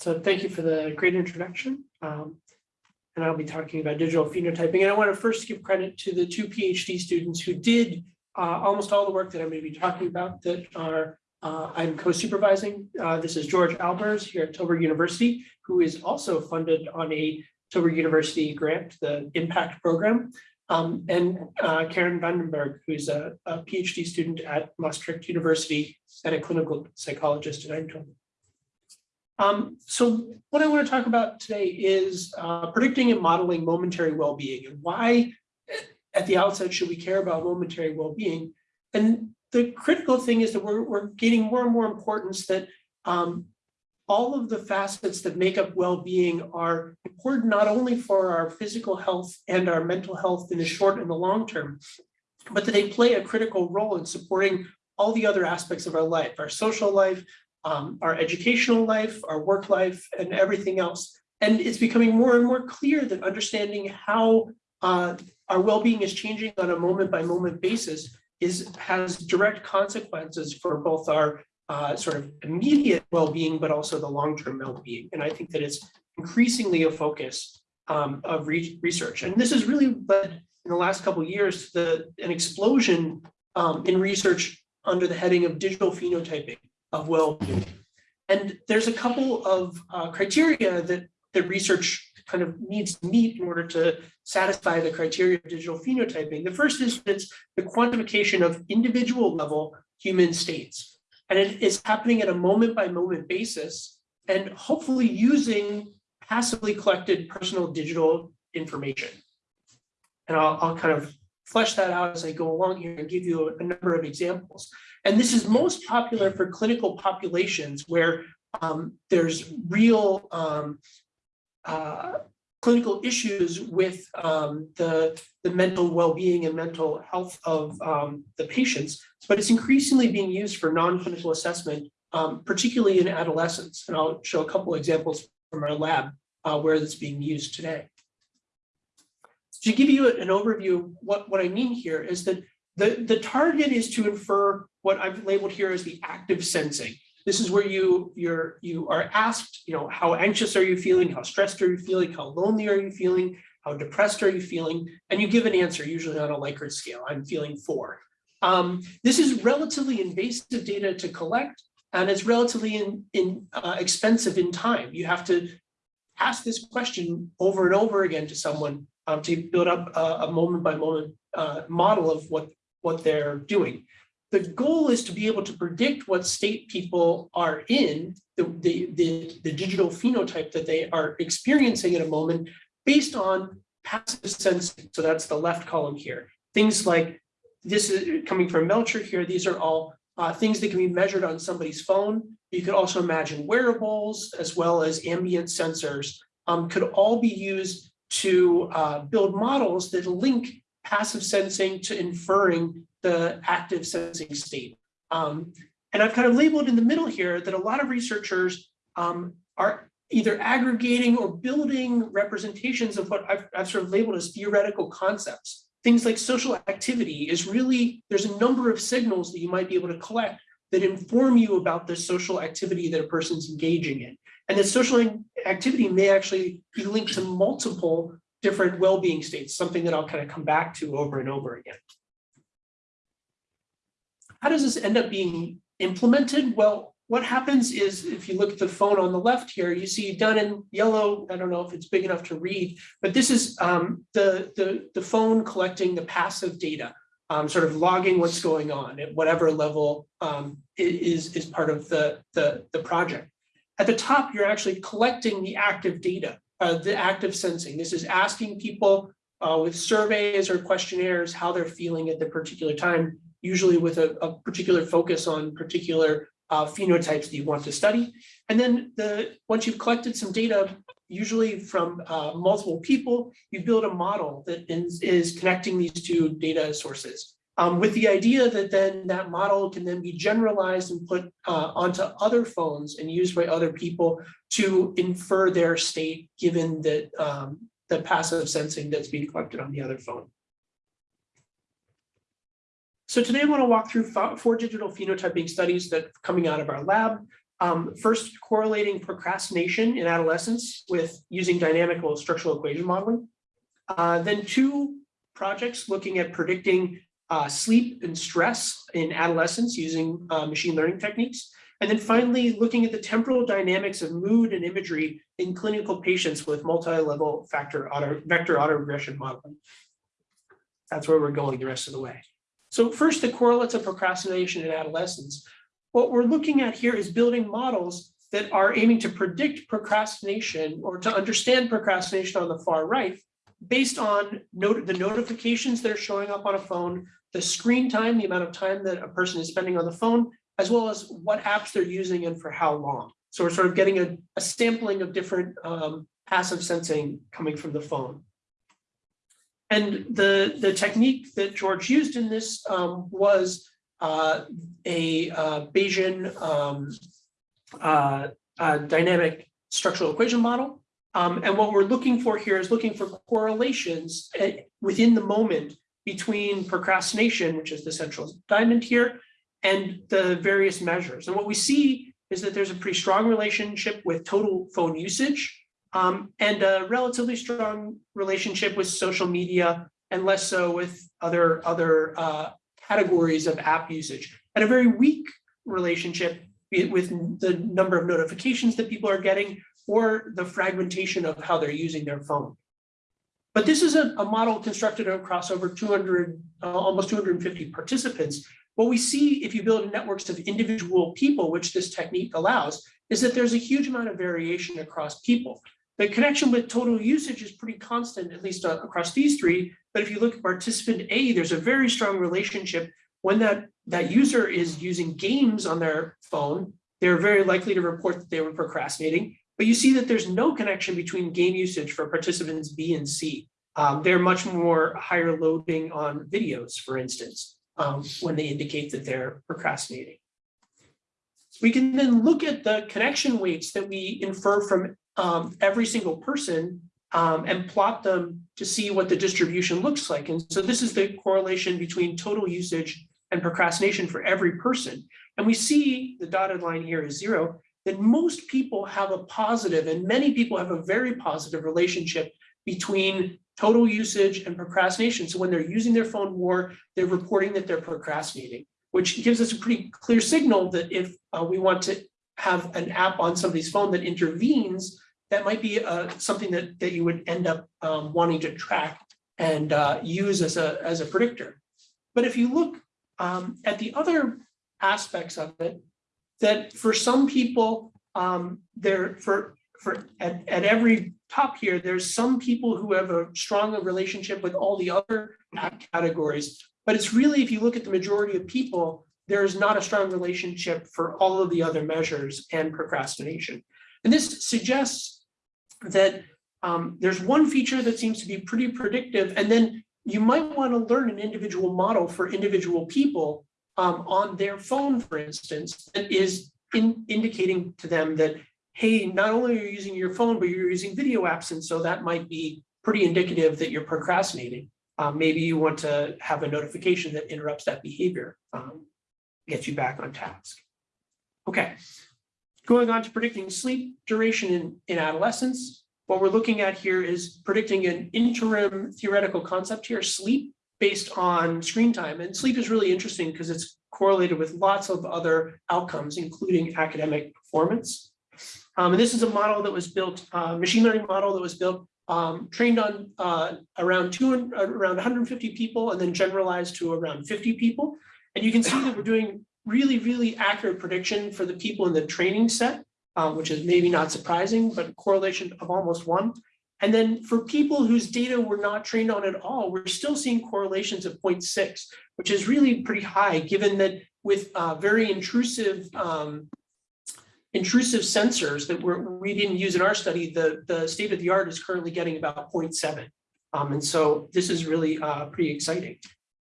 So thank you for the great introduction. Um, and I'll be talking about digital phenotyping. And I want to first give credit to the two PhD students who did uh, almost all the work that I'm going to be talking about that are uh, I'm co-supervising. Uh, this is George Albers here at Tilburg University, who is also funded on a Tilburg University grant, the Impact Program. Um, and uh, Karen Vandenberg, who's a, a PhD student at Maastricht University and a clinical psychologist at Eindhoven. Um, so what I want to talk about today is uh, predicting and modeling momentary well-being and why at the outset should we care about momentary well-being. And the critical thing is that we're, we're gaining more and more importance that um, all of the facets that make up well-being are important not only for our physical health and our mental health in the short and the long term, but that they play a critical role in supporting all the other aspects of our life, our social life, um, our educational life, our work life, and everything else. And it's becoming more and more clear that understanding how uh, our well-being is changing on a moment by moment basis is has direct consequences for both our uh, sort of immediate well-being, but also the long-term well-being. And I think that it's increasingly a focus um, of re research. And this has really led in the last couple of years to the, an explosion um, in research under the heading of digital phenotyping of well-being. And there's a couple of uh, criteria that the research kind of needs to meet in order to satisfy the criteria of digital phenotyping. The first is it's the quantification of individual level human states. And it is happening at a moment by moment basis and hopefully using passively collected personal digital information. And I'll, I'll kind of flesh that out as I go along here and give you a, a number of examples. And this is most popular for clinical populations where um, there's real um, uh, clinical issues with um, the, the mental well-being and mental health of um, the patients, but it's increasingly being used for non-clinical assessment, um, particularly in adolescents. And I'll show a couple examples from our lab uh, where it's being used today. To give you an overview what, what I mean here is that the, the target is to infer what I've labeled here as the active sensing. This is where you you're you are asked, you know, how anxious are you feeling? How stressed are you feeling? How lonely are you feeling? How depressed are you feeling? And you give an answer, usually on a Likert scale. I'm feeling four. Um, this is relatively invasive data to collect, and it's relatively in, in, uh, expensive in time. You have to ask this question over and over again to someone um, to build up a, a moment by moment uh, model of what, what they're doing. The goal is to be able to predict what state people are in, the, the, the, the digital phenotype that they are experiencing at a moment based on passive sensing. So that's the left column here. Things like this is coming from Melcher here. These are all uh, things that can be measured on somebody's phone. You could also imagine wearables as well as ambient sensors um, could all be used to uh, build models that link passive sensing to inferring the active sensing state. Um, and I've kind of labeled in the middle here that a lot of researchers um, are either aggregating or building representations of what I've, I've sort of labeled as theoretical concepts. Things like social activity is really, there's a number of signals that you might be able to collect that inform you about the social activity that a person's engaging in. And the social activity may actually be linked to multiple different well-being states, something that I'll kind of come back to over and over again. How does this end up being implemented? Well, what happens is if you look at the phone on the left here, you see done in yellow, I don't know if it's big enough to read, but this is um, the, the, the phone collecting the passive data, um, sort of logging what's going on at whatever level um, is, is part of the, the, the project. At the top, you're actually collecting the active data, uh, the active sensing. This is asking people uh, with surveys or questionnaires how they're feeling at the particular time usually with a, a particular focus on particular uh, phenotypes that you want to study. And then the once you've collected some data, usually from uh, multiple people, you build a model that is, is connecting these two data sources. Um, with the idea that then that model can then be generalized and put uh, onto other phones and used by other people to infer their state given that um, the passive sensing that's being collected on the other phone. So today I want to walk through four digital phenotyping studies that coming out of our lab. Um, first correlating procrastination in adolescence with using dynamical structural equation modeling. Uh, then two projects looking at predicting uh, sleep and stress in adolescence using uh, machine learning techniques. And then finally, looking at the temporal dynamics of mood and imagery in clinical patients with multi-level factor auto, vector autoregression modeling. That's where we're going the rest of the way. So first, the correlates of procrastination in adolescence. What we're looking at here is building models that are aiming to predict procrastination or to understand procrastination on the far right based on not the notifications that are showing up on a phone, the screen time, the amount of time that a person is spending on the phone, as well as what apps they're using and for how long. So we're sort of getting a, a sampling of different um, passive sensing coming from the phone. And the, the technique that George used in this um, was uh, a uh, Bayesian um, uh, dynamic structural equation model. Um, and what we're looking for here is looking for correlations eh, within the moment between procrastination, which is the central diamond here, and the various measures. And what we see is that there's a pretty strong relationship with total phone usage um, and a relatively strong relationship with social media and less so with other, other uh, categories of app usage and a very weak relationship with the number of notifications that people are getting or the fragmentation of how they're using their phone. But this is a, a model constructed across over 200, uh, almost 250 participants what we see if you build networks of individual people, which this technique allows, is that there's a huge amount of variation across people. The connection with total usage is pretty constant, at least uh, across these three. But if you look at participant A, there's a very strong relationship. When that, that user is using games on their phone, they're very likely to report that they were procrastinating. But you see that there's no connection between game usage for participants B and C. Um, they're much more higher loading on videos, for instance um, when they indicate that they're procrastinating. We can then look at the connection weights that we infer from um, every single person um, and plot them to see what the distribution looks like. And so this is the correlation between total usage and procrastination for every person. And we see the dotted line here is zero, that most people have a positive and many people have a very positive relationship between total usage and procrastination. So when they're using their phone more, they're reporting that they're procrastinating, which gives us a pretty clear signal that if uh, we want to have an app on somebody's phone that intervenes, that might be uh, something that, that you would end up um, wanting to track and uh, use as a, as a predictor. But if you look um, at the other aspects of it, that for some people, um, there for for at, at every top here, there's some people who have a stronger relationship with all the other categories. But it's really, if you look at the majority of people, there is not a strong relationship for all of the other measures and procrastination. And this suggests that um, there's one feature that seems to be pretty predictive, and then you might want to learn an individual model for individual people um, on their phone, for instance, that is in, indicating to them that hey, not only are you using your phone, but you're using video apps. And so that might be pretty indicative that you're procrastinating. Um, maybe you want to have a notification that interrupts that behavior, um, gets you back on task. Okay, going on to predicting sleep duration in, in adolescence. What we're looking at here is predicting an interim theoretical concept here, sleep based on screen time. And sleep is really interesting because it's correlated with lots of other outcomes, including academic performance. Um, and this is a model that was built, uh, machine learning model that was built, um, trained on uh, around two, around 150 people and then generalized to around 50 people. And you can see that we're doing really, really accurate prediction for the people in the training set, um, which is maybe not surprising, but correlation of almost one. And then for people whose data we're not trained on at all, we're still seeing correlations of 0.6, which is really pretty high, given that with uh, very intrusive um, intrusive sensors that we're, we didn't use in our study, the, the state of the art is currently getting about 0.7. Um, and so this is really uh, pretty exciting.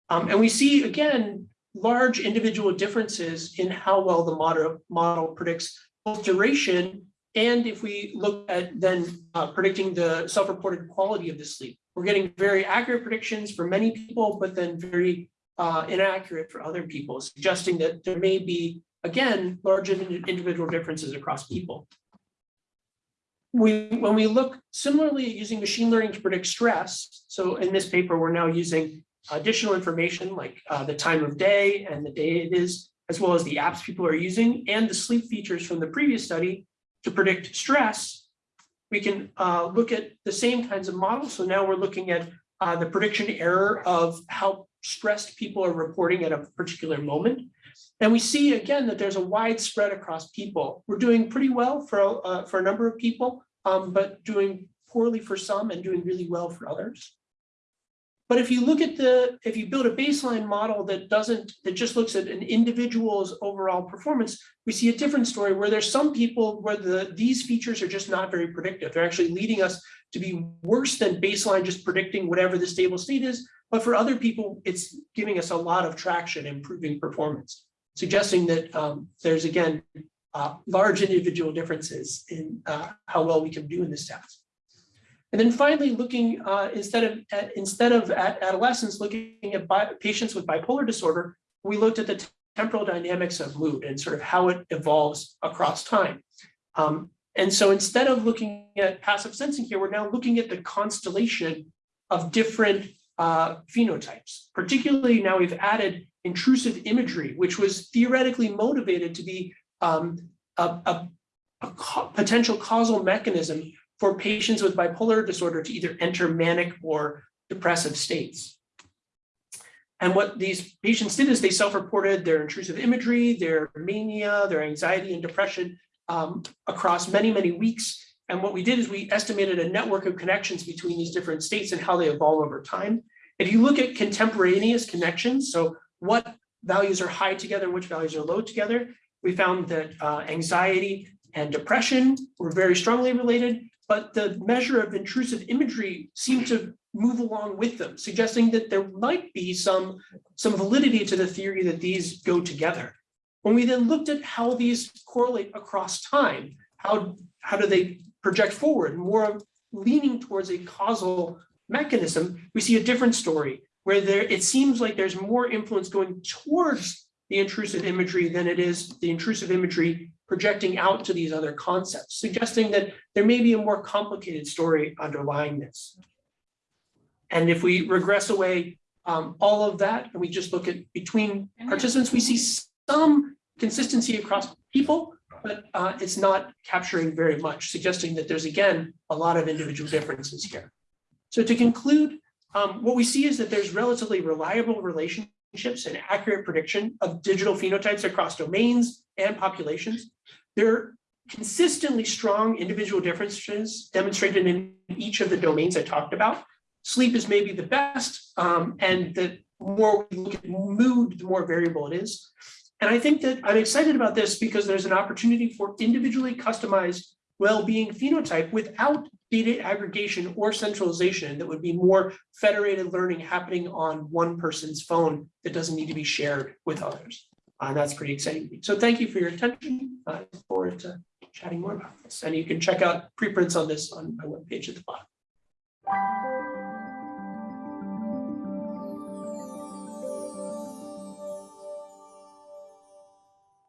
Um, and we see, again, large individual differences in how well the model, model predicts both duration and if we look at then uh, predicting the self-reported quality of the sleep. We're getting very accurate predictions for many people, but then very uh, inaccurate for other people, suggesting that there may be again, large individual differences across people. We, when we look similarly using machine learning to predict stress, so in this paper, we're now using additional information like uh, the time of day and the day it is, as well as the apps people are using and the sleep features from the previous study to predict stress. We can uh, look at the same kinds of models. So now we're looking at uh, the prediction error of how stressed people are reporting at a particular moment. And we see again that there's a wide spread across people. We're doing pretty well for, uh, for a number of people, um, but doing poorly for some and doing really well for others. But if you look at the, if you build a baseline model that doesn't, that just looks at an individual's overall performance, we see a different story where there's some people where the, these features are just not very predictive. They're actually leading us to be worse than baseline, just predicting whatever the stable state is. But for other people, it's giving us a lot of traction, improving performance, suggesting that um, there's again, uh, large individual differences in uh, how well we can do in this task. And then finally, looking uh, instead of at, instead of at adolescents, looking at patients with bipolar disorder, we looked at the temporal dynamics of mood and sort of how it evolves across time. Um, and so instead of looking at passive sensing here, we're now looking at the constellation of different uh, phenotypes. Particularly now we've added intrusive imagery, which was theoretically motivated to be um, a, a, a potential causal mechanism for patients with bipolar disorder to either enter manic or depressive states. And what these patients did is they self-reported their intrusive imagery, their mania, their anxiety and depression um, across many, many weeks. And what we did is we estimated a network of connections between these different states and how they evolve over time. If you look at contemporaneous connections, so what values are high together, which values are low together, we found that uh, anxiety and depression were very strongly related, but the measure of intrusive imagery seemed to move along with them, suggesting that there might be some, some validity to the theory that these go together. When we then looked at how these correlate across time, how, how do they project forward, more leaning towards a causal mechanism, we see a different story where there it seems like there's more influence going towards the intrusive imagery than it is the intrusive imagery projecting out to these other concepts, suggesting that there may be a more complicated story underlying this. And if we regress away um, all of that and we just look at between participants, we see some consistency across people, but uh, it's not capturing very much, suggesting that there's again a lot of individual differences here. So to conclude, um, what we see is that there's relatively reliable relationships and accurate prediction of digital phenotypes across domains and populations. There are consistently strong individual differences demonstrated in each of the domains I talked about. Sleep is maybe the best, um, and the more we look at mood, the more variable it is. And I think that I'm excited about this because there's an opportunity for individually customized well-being phenotype without data aggregation or centralization that would be more federated learning happening on one person's phone that doesn't need to be shared with others. Uh, and that's pretty exciting. So thank you for your attention. I look forward to chatting more about this. And you can check out preprints on this on my webpage at the bottom.